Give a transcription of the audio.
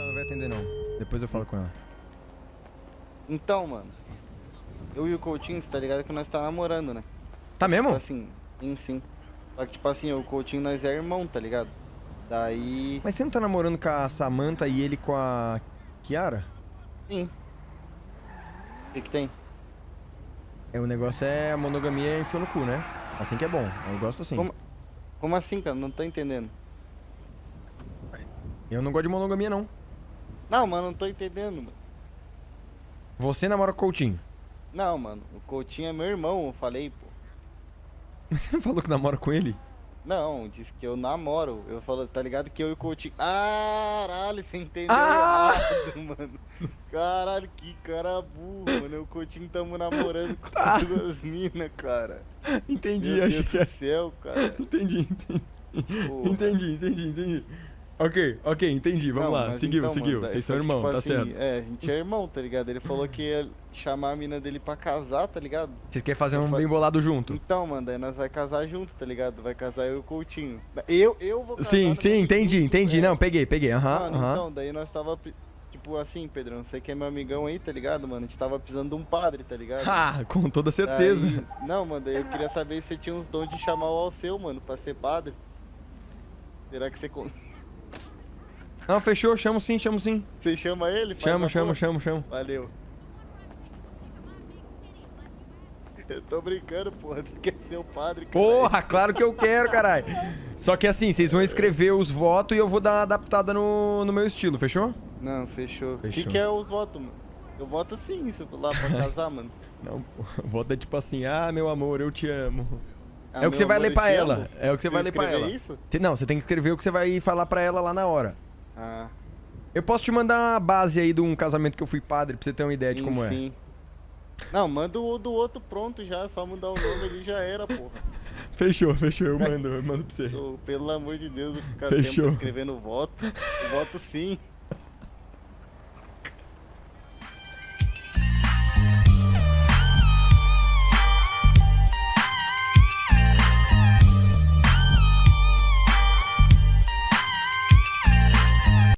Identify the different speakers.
Speaker 1: Ela não vai atender, não. Depois eu falo com ela.
Speaker 2: Então, mano. Eu e o Coutinho, você tá ligado que nós tá namorando, né?
Speaker 1: Tá mesmo?
Speaker 2: Tipo assim, sim, sim. Só que, tipo assim, e o Coutinho, nós é irmão, tá ligado? Daí.
Speaker 1: Mas você não tá namorando com a Samantha e ele com a Kiara?
Speaker 2: Sim. O que, que tem?
Speaker 1: É, o negócio é a monogamia enfiou no cu, né? Assim que é bom. Eu gosto assim.
Speaker 2: Como, como assim, cara? Não tô entendendo.
Speaker 1: Eu não gosto de monogamia, não.
Speaker 2: Não, mano, não tô entendendo, mano.
Speaker 1: Você namora o Coutinho.
Speaker 2: Não, mano, o Coutinho é meu irmão, eu falei, pô.
Speaker 1: Mas você não falou que namora com ele?
Speaker 2: Não, disse que eu namoro. Eu falo, tá ligado que eu e o Coutinho. Caralho, você entendeu
Speaker 1: Ah!
Speaker 2: errado, mano. Caralho, que cara burro, mano. Eu e o Coutinho tamo namorando com
Speaker 1: Tá.
Speaker 2: duas minas, cara.
Speaker 1: Entendi,
Speaker 2: Meu
Speaker 1: achei
Speaker 2: Deus
Speaker 1: que
Speaker 2: do
Speaker 1: é.
Speaker 2: céu, cara.
Speaker 1: Entendi, entendi.
Speaker 2: Porra.
Speaker 1: Entendi, entendi, entendi. Ok, ok, entendi. Vamos
Speaker 2: Não,
Speaker 1: lá. Seguiu,
Speaker 2: então,
Speaker 1: seguiu. Vocês são
Speaker 2: que,
Speaker 1: irmãos,
Speaker 2: tipo
Speaker 1: tá
Speaker 2: assim,
Speaker 1: certo.
Speaker 2: É, a gente é irmão, tá ligado? Ele falou que ia chamar a mina dele pra casar, tá ligado?
Speaker 1: Vocês querem fazer
Speaker 2: eu
Speaker 1: um
Speaker 2: fa-
Speaker 1: bem bolado junto?
Speaker 2: Então, mano, daí nós vai casar junto, tá ligado? Vai casar eu e o Coutinho. Eu, eu vou casar
Speaker 1: Sim, sim, entendi, entendi.
Speaker 2: é.
Speaker 1: Não, peguei, peguei. Aham,
Speaker 2: Mano,
Speaker 1: aham.
Speaker 2: então, daí nós tava, tipo assim, Pedrão, você que é meu amigão aí, tá ligado, mano? A gente tava precisando de um padre, tá ligado?
Speaker 1: Ah, com toda certeza.
Speaker 2: Não, mano, daí eu queria saber se você tinha uns dons de chamar o Alceu, mano, pra ser padre. Será que você,
Speaker 1: Não, fechou, chamo sim, chamo sim.
Speaker 2: você chama ele?
Speaker 1: Chamo, chamo, chamo, chamo.
Speaker 2: Valeu. Eu tô brincando, porra, tu quer ser o padre, cara.
Speaker 1: Porra, claro que eu quero, caralho. Só que assim, vocês vão escrever os votos e eu vou dar uma adaptada no, no meu estilo, fechou?
Speaker 2: Não, fechou. O que, que é os votos, mano? Eu voto sim, se eu for lá pra casar, mano.
Speaker 1: Não, voto é tipo assim, ah, meu amor, eu te amo.
Speaker 2: Ah,
Speaker 1: é o que você vai ler pra ela. É o que você vai ler pra ela.
Speaker 2: isso?
Speaker 1: Não, você tem que escrever o que você vai falar pra ela lá na hora.
Speaker 2: Ah,
Speaker 1: Eu posso te mandar a base aí de um casamento que eu fui padre, pra você ter uma ideia de
Speaker 2: sim,
Speaker 1: como é.
Speaker 2: Não, manda o do outro pronto já, só mudar o nome ali já era, porra.
Speaker 1: Fechou, fechou, eu mando, eu mando pra você.
Speaker 2: Pelo amor de Deus, o cara
Speaker 1: Fechou.
Speaker 2: escrevendo voto. Voto sim.